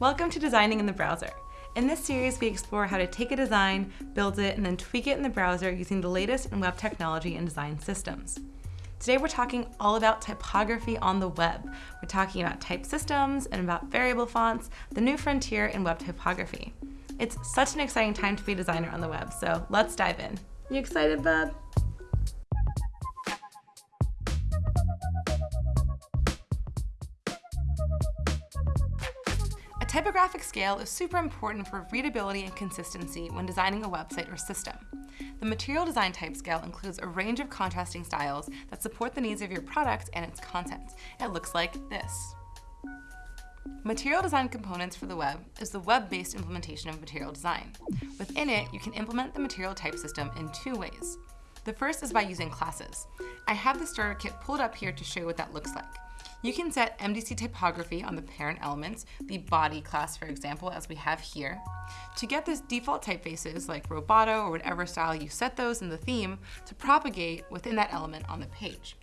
Welcome to Designing in the Browser. In this series, we explore how to take a design, build it, and then tweak it in the browser using the latest in web technology and design systems. Today, we're talking all about typography on the web. We're talking about type systems and about variable fonts, the new frontier in web typography. It's such an exciting time to be a designer on the web, so let's dive in. You excited, bub? Typographic scale is super important for readability and consistency when designing a website or system. The material design type scale includes a range of contrasting styles that support the needs of your product and its content. It looks like this. Material design components for the web is the web-based implementation of material design. Within it, you can implement the material type system in two ways. The first is by using classes. I have the starter kit pulled up here to show you what that looks like. You can set MDC typography on the parent elements, the body class, for example, as we have here. To get this default typefaces like Roboto or whatever style you set those in the theme to propagate within that element on the page.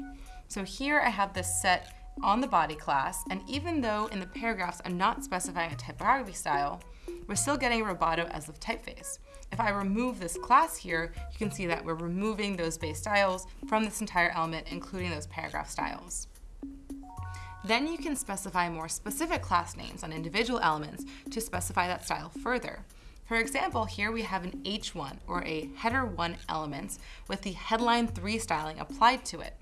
So here I have this set on the body class, and even though in the paragraphs I'm not specifying a typography style, we're still getting Roboto as the typeface. If I remove this class here, you can see that we're removing those base styles from this entire element, including those paragraph styles. Then you can specify more specific class names on individual elements to specify that style further. For example, here we have an H1 or a header 1 element with the headline 3 styling applied to it.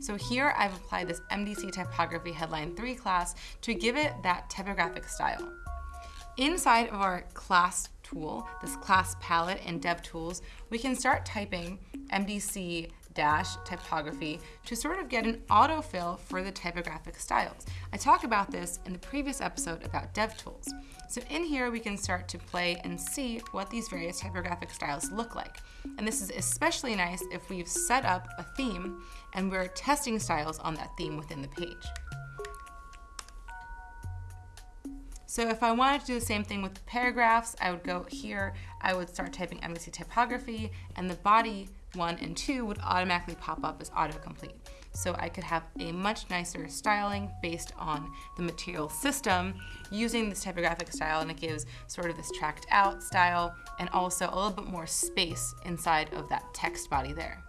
So here I've applied this MDC typography headline 3 class to give it that typographic style. Inside of our class tool, this class palette in DevTools, we can start typing MDC dash typography to sort of get an autofill for the typographic styles. I talk about this in the previous episode about DevTools. So in here, we can start to play and see what these various typographic styles look like. And this is especially nice if we've set up a theme and we're testing styles on that theme within the page. So if I wanted to do the same thing with the paragraphs, I would go here, I would start typing MDC typography, and the body 1 and 2 would automatically pop up as autocomplete. So I could have a much nicer styling based on the material system using this typographic style and it gives sort of this tracked out style and also a little bit more space inside of that text body there.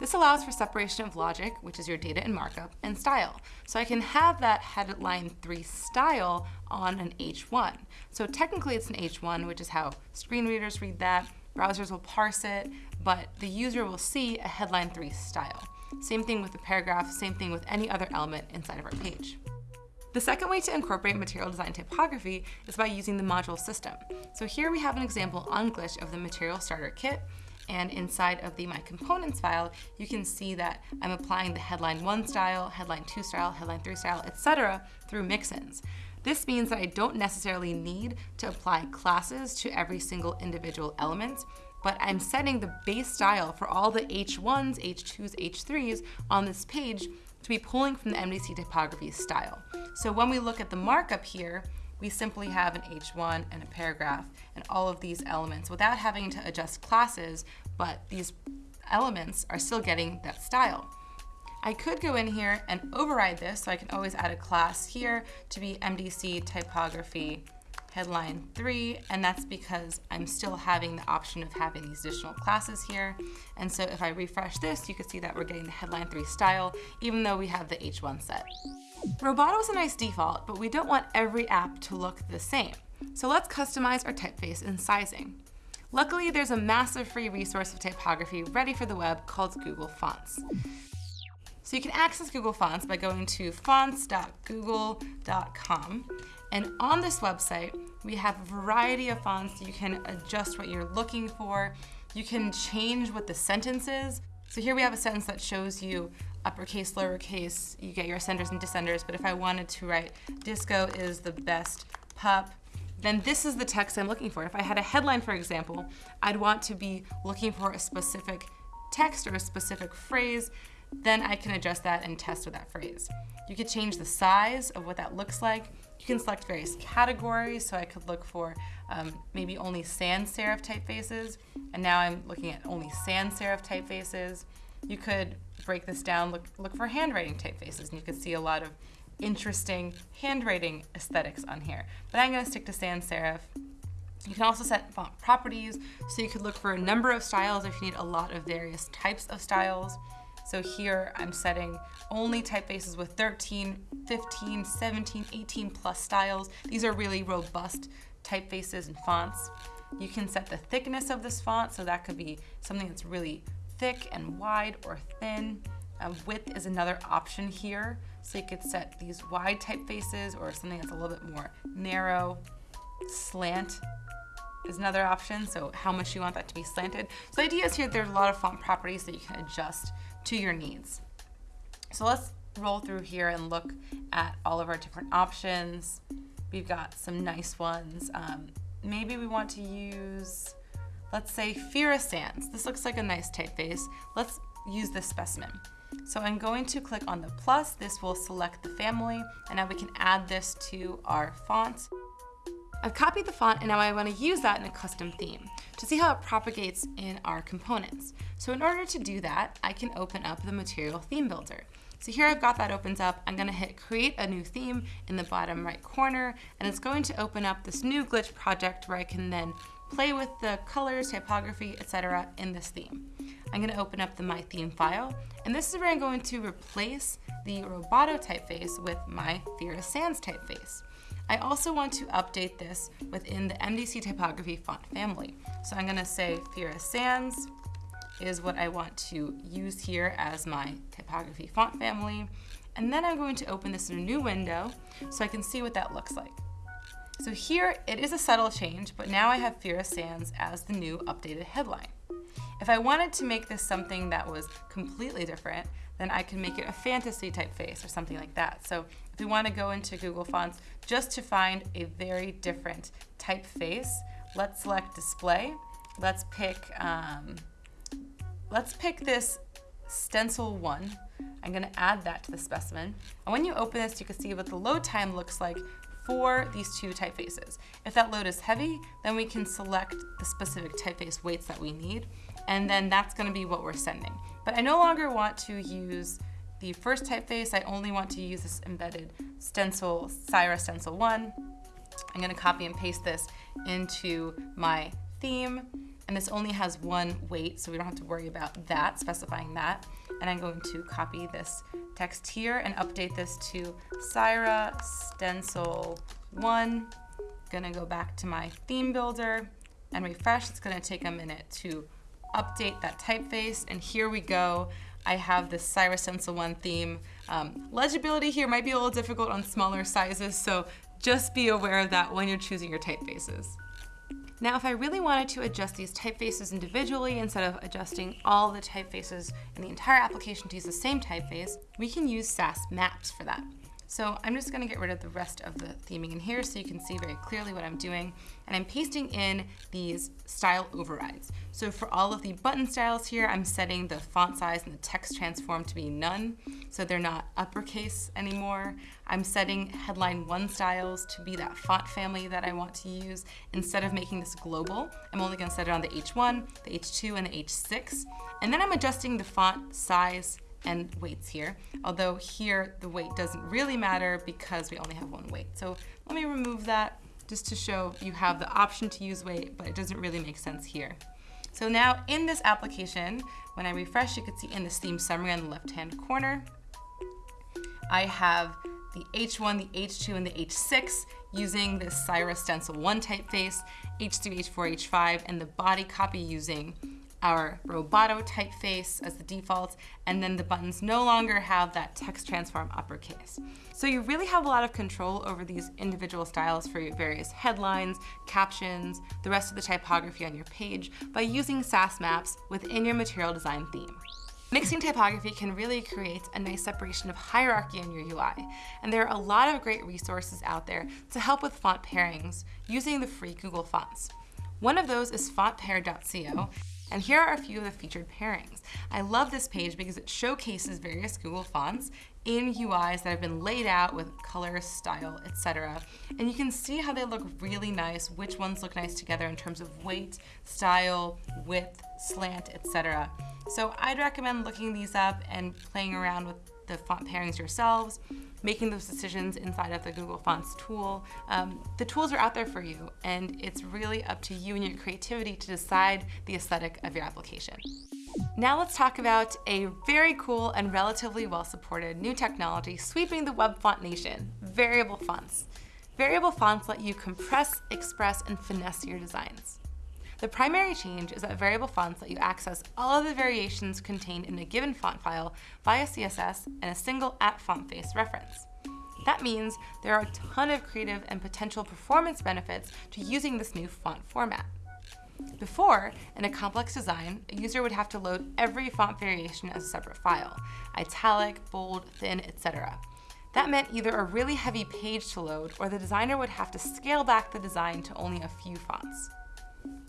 This allows for separation of logic, which is your data and markup, and style. So I can have that headline 3 style on an H1. So technically it's an H1, which is how screen readers read that, browsers will parse it, but the user will see a headline 3 style. Same thing with the paragraph, same thing with any other element inside of our page. The second way to incorporate material design typography is by using the module system. So here we have an example on Glitch of the material starter kit, and inside of the My Components file, you can see that I'm applying the headline 1 style, headline 2 style, headline 3 style, etc. through mixins. This means that I don't necessarily need to apply classes to every single individual element, but I'm setting the base style for all the H1s, H2s, H3s on this page to be pulling from the MDC typography style. So when we look at the markup here, we simply have an H1 and a paragraph and all of these elements without having to adjust classes, but these elements are still getting that style. I could go in here and override this, so I can always add a class here to be MDC typography headline 3, and that's because I'm still having the option of having these additional classes here. And so if I refresh this, you can see that we're getting the headline 3 style, even though we have the H1 set. Roboto is a nice default, but we don't want every app to look the same. So let's customize our typeface and sizing. Luckily, there's a massive free resource of typography ready for the web called Google Fonts. So you can access Google Fonts by going to fonts.google.com. And on this website, we have a variety of fonts. You can adjust what you're looking for. You can change what the sentence is. So here we have a sentence that shows you uppercase, lowercase, you get your ascenders and descenders, but if I wanted to write disco is the best pup, then this is the text I'm looking for. If I had a headline, for example, I'd want to be looking for a specific text or a specific phrase then I can adjust that and test with that phrase. You could change the size of what that looks like. You can select various categories, so I could look for um, maybe only sans serif typefaces, and now I'm looking at only sans serif typefaces. You could break this down, look, look for handwriting typefaces, and you could see a lot of interesting handwriting aesthetics on here. But I'm gonna stick to sans serif. You can also set font properties, so you could look for a number of styles if you need a lot of various types of styles. So here I'm setting only typefaces with 13, 15, 17, 18 plus styles. These are really robust typefaces and fonts. You can set the thickness of this font, so that could be something that's really thick and wide or thin. Width is another option here. So you could set these wide typefaces or something that's a little bit more narrow. Slant is another option, so how much you want that to be slanted. So the idea is here there's a lot of font properties that you can adjust to your needs. So let's roll through here and look at all of our different options. We've got some nice ones. Um, maybe we want to use, let's say Fira Sans. This looks like a nice typeface. Let's use this specimen. So I'm going to click on the plus. This will select the family, and now we can add this to our font. I've copied the font and now I want to use that in a custom theme to see how it propagates in our components. So in order to do that, I can open up the material theme builder. So here I've got that opens up. I'm gonna hit create a new theme in the bottom right corner, and it's going to open up this new glitch project where I can then play with the colors, typography, etc. in this theme. I'm gonna open up the My Theme file, and this is where I'm going to replace the Roboto typeface with my Fira Sans typeface. I also want to update this within the MDC typography font family. So I'm gonna say Fira Sans is what I want to use here as my typography font family. And then I'm going to open this in a new window so I can see what that looks like. So here it is a subtle change, but now I have Fira Sans as the new updated headline. If I wanted to make this something that was completely different, then I can make it a fantasy typeface or something like that. So if we want to go into Google Fonts just to find a very different typeface, let's select display. Let's pick, um, let's pick this stencil one. I'm going to add that to the specimen. And when you open this, you can see what the load time looks like for these two typefaces. If that load is heavy, then we can select the specific typeface weights that we need and then that's gonna be what we're sending. But I no longer want to use the first typeface, I only want to use this embedded stencil, Saira Stencil 1. I'm gonna copy and paste this into my theme, and this only has one weight, so we don't have to worry about that, specifying that. And I'm going to copy this text here and update this to Saira Stencil 1. Gonna go back to my theme builder and refresh. It's gonna take a minute to update that typeface, and here we go. I have this Cyrus Stencil 1 theme. Um, legibility here might be a little difficult on smaller sizes, so just be aware of that when you're choosing your typefaces. Now, if I really wanted to adjust these typefaces individually instead of adjusting all the typefaces in the entire application to use the same typeface, we can use Sass Maps for that. So I'm just gonna get rid of the rest of the theming in here so you can see very clearly what I'm doing. And I'm pasting in these style overrides. So for all of the button styles here, I'm setting the font size and the text transform to be none, so they're not uppercase anymore. I'm setting headline one styles to be that font family that I want to use. Instead of making this global, I'm only gonna set it on the H1, the H2, and the H6. And then I'm adjusting the font size and weights here. Although here the weight doesn't really matter because we only have one weight. So let me remove that just to show you have the option to use weight, but it doesn't really make sense here. So now in this application, when I refresh, you can see in this theme summary on the left-hand corner, I have the H1, the H2, and the H6 using this Saira Stencil 1 typeface, H3, H4, H5, and the body copy using our Roboto typeface as the default, and then the buttons no longer have that text transform uppercase. So you really have a lot of control over these individual styles for your various headlines, captions, the rest of the typography on your page by using Sass Maps within your material design theme. Mixing typography can really create a nice separation of hierarchy in your UI, and there are a lot of great resources out there to help with font pairings using the free Google fonts. One of those is fontpair.co, and here are a few of the featured pairings. I love this page because it showcases various Google fonts in UIs that have been laid out with color, style, etc. And you can see how they look really nice, which ones look nice together in terms of weight, style, width, slant, etc. So I'd recommend looking these up and playing around with the font pairings yourselves, making those decisions inside of the Google Fonts tool. Um, the tools are out there for you, and it's really up to you and your creativity to decide the aesthetic of your application. Now let's talk about a very cool and relatively well-supported new technology sweeping the web font nation, variable fonts. Variable fonts let you compress, express, and finesse your designs. The primary change is that variable fonts let you access all of the variations contained in a given font file via CSS and a single at font face reference. That means there are a ton of creative and potential performance benefits to using this new font format. Before, in a complex design, a user would have to load every font variation as a separate file, italic, bold, thin, etc. That meant either a really heavy page to load or the designer would have to scale back the design to only a few fonts.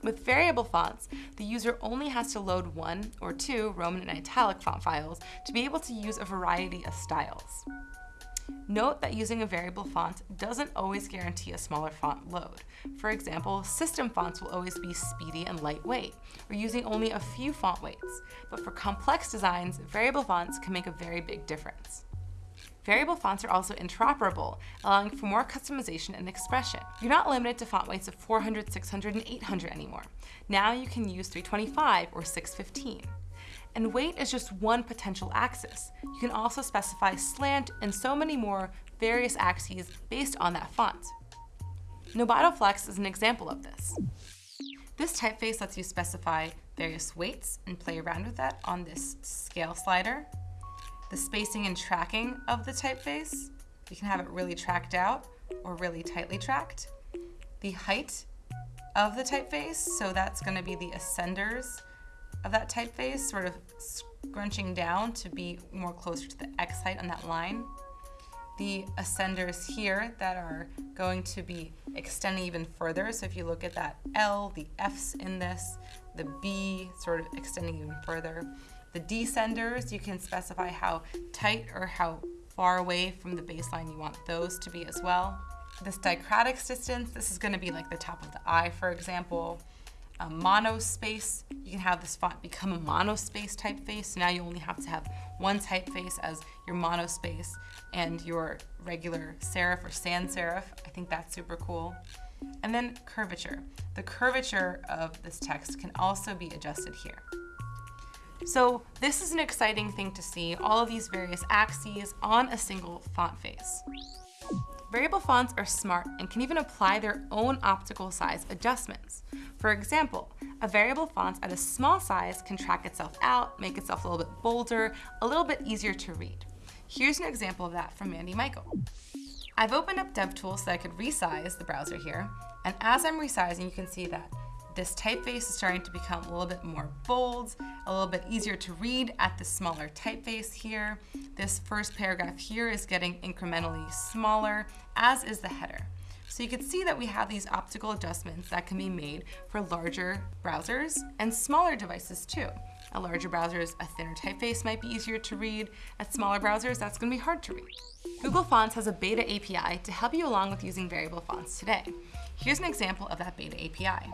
With variable fonts, the user only has to load one or two Roman and italic font files to be able to use a variety of styles. Note that using a variable font doesn't always guarantee a smaller font load. For example, system fonts will always be speedy and lightweight, or using only a few font weights. But for complex designs, variable fonts can make a very big difference. Variable fonts are also interoperable, allowing for more customization and expression. You're not limited to font weights of 400, 600, and 800 anymore. Now you can use 325 or 615. And weight is just one potential axis. You can also specify slant and so many more various axes based on that font. Novato Flex is an example of this. This typeface lets you specify various weights and play around with that on this scale slider the spacing and tracking of the typeface. You can have it really tracked out or really tightly tracked. The height of the typeface, so that's gonna be the ascenders of that typeface, sort of scrunching down to be more closer to the X height on that line. The ascenders here that are going to be extending even further. So if you look at that L, the F's in this, the B sort of extending even further. The descenders, you can specify how tight or how far away from the baseline you want those to be as well. This diacritics distance, this is gonna be like the top of the eye, for example. A monospace, you can have this font become a monospace typeface. So now you only have to have one typeface as your monospace and your regular serif or sans serif. I think that's super cool. And then curvature. The curvature of this text can also be adjusted here. So this is an exciting thing to see, all of these various axes on a single font face. Variable fonts are smart and can even apply their own optical size adjustments. For example, a variable font at a small size can track itself out, make itself a little bit bolder, a little bit easier to read. Here's an example of that from Mandy Michael. I've opened up DevTools so I could resize the browser here, and as I'm resizing, you can see that this typeface is starting to become a little bit more bold, a little bit easier to read at the smaller typeface here. This first paragraph here is getting incrementally smaller, as is the header. So you can see that we have these optical adjustments that can be made for larger browsers and smaller devices too. At larger browsers, a thinner typeface might be easier to read. At smaller browsers, that's gonna be hard to read. Google Fonts has a beta API to help you along with using variable fonts today. Here's an example of that beta API.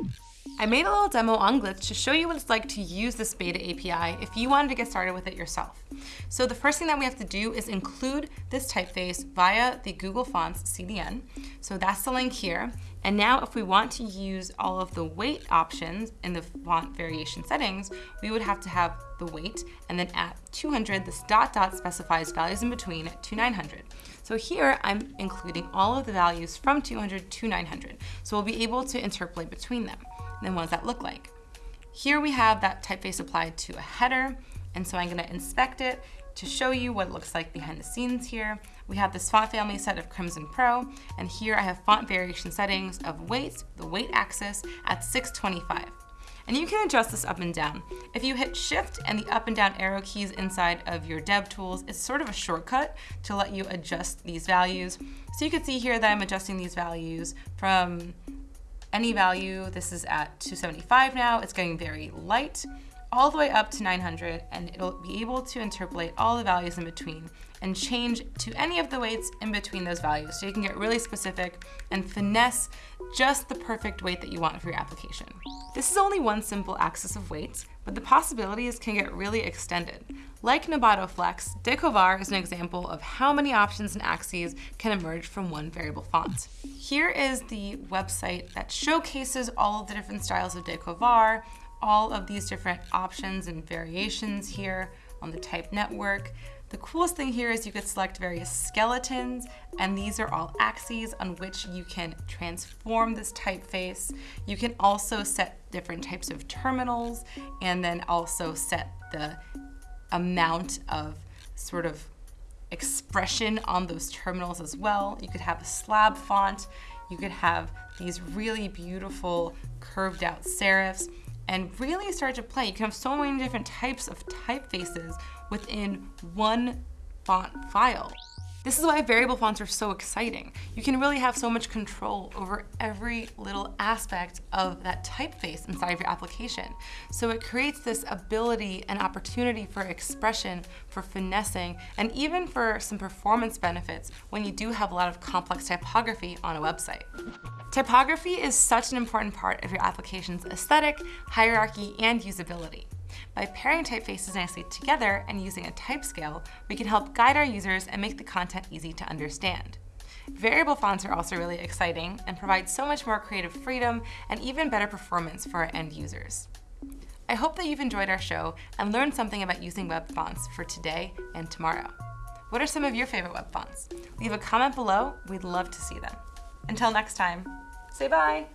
I made a little demo on Glitch to show you what it's like to use this beta API if you wanted to get started with it yourself. So the first thing that we have to do is include this typeface via the Google Fonts CDN. So that's the link here. And now if we want to use all of the weight options in the font variation settings, we would have to have the weight and then at 200, this dot dot specifies values in between to 900. So here I'm including all of the values from 200 to 900. So we'll be able to interpolate between them. Then what does that look like? Here we have that typeface applied to a header. And so I'm gonna inspect it to show you what it looks like behind the scenes here. We have this font family set of Crimson Pro, and here I have font variation settings of weight, the weight axis at 625. And you can adjust this up and down. If you hit shift and the up and down arrow keys inside of your dev tools, it's sort of a shortcut to let you adjust these values. So you can see here that I'm adjusting these values from any value. This is at 275 now. It's getting very light. all the way up to 900 and it'll be able to interpolate all the values in between and change to any of the weights in between those values. So you can get really specific and finesse just the perfect weight that you want for your application. This is only one simple axis of weights, but the possibilities can get really extended. Like Nobato Flex, Decovar is an example of how many options and axes can emerge from one variable font. Here is the website that showcases all of the different styles of Decovar, all of these different options and variations here on the type network. The coolest thing here is you could select various skeletons, and these are all axes on which you can transform this typeface. You can also set different types of terminals, and then also set the amount of sort of expression on those terminals as well. You could have a slab font, you could have these really beautiful curved out serifs, and really start to play. You can have so many different types of typefaces within one font file. This is why variable fonts are so exciting. You can really have so much control over every little aspect of that typeface inside of your application. So it creates this ability and opportunity for expression, for finessing, and even for some performance benefits when you do have a lot of complex typography on a website. Typography is such an important part of your application's aesthetic, hierarchy, and usability. By pairing typefaces nicely together and using a type scale, we can help guide our users and make the content easy to understand. Variable fonts are also really exciting and provide so much more creative freedom and even better performance for our end users. I hope that you've enjoyed our show and learned something about using web fonts for today and tomorrow. What are some of your favorite web fonts? Leave a comment below, we'd love to see them. Until next time, say bye!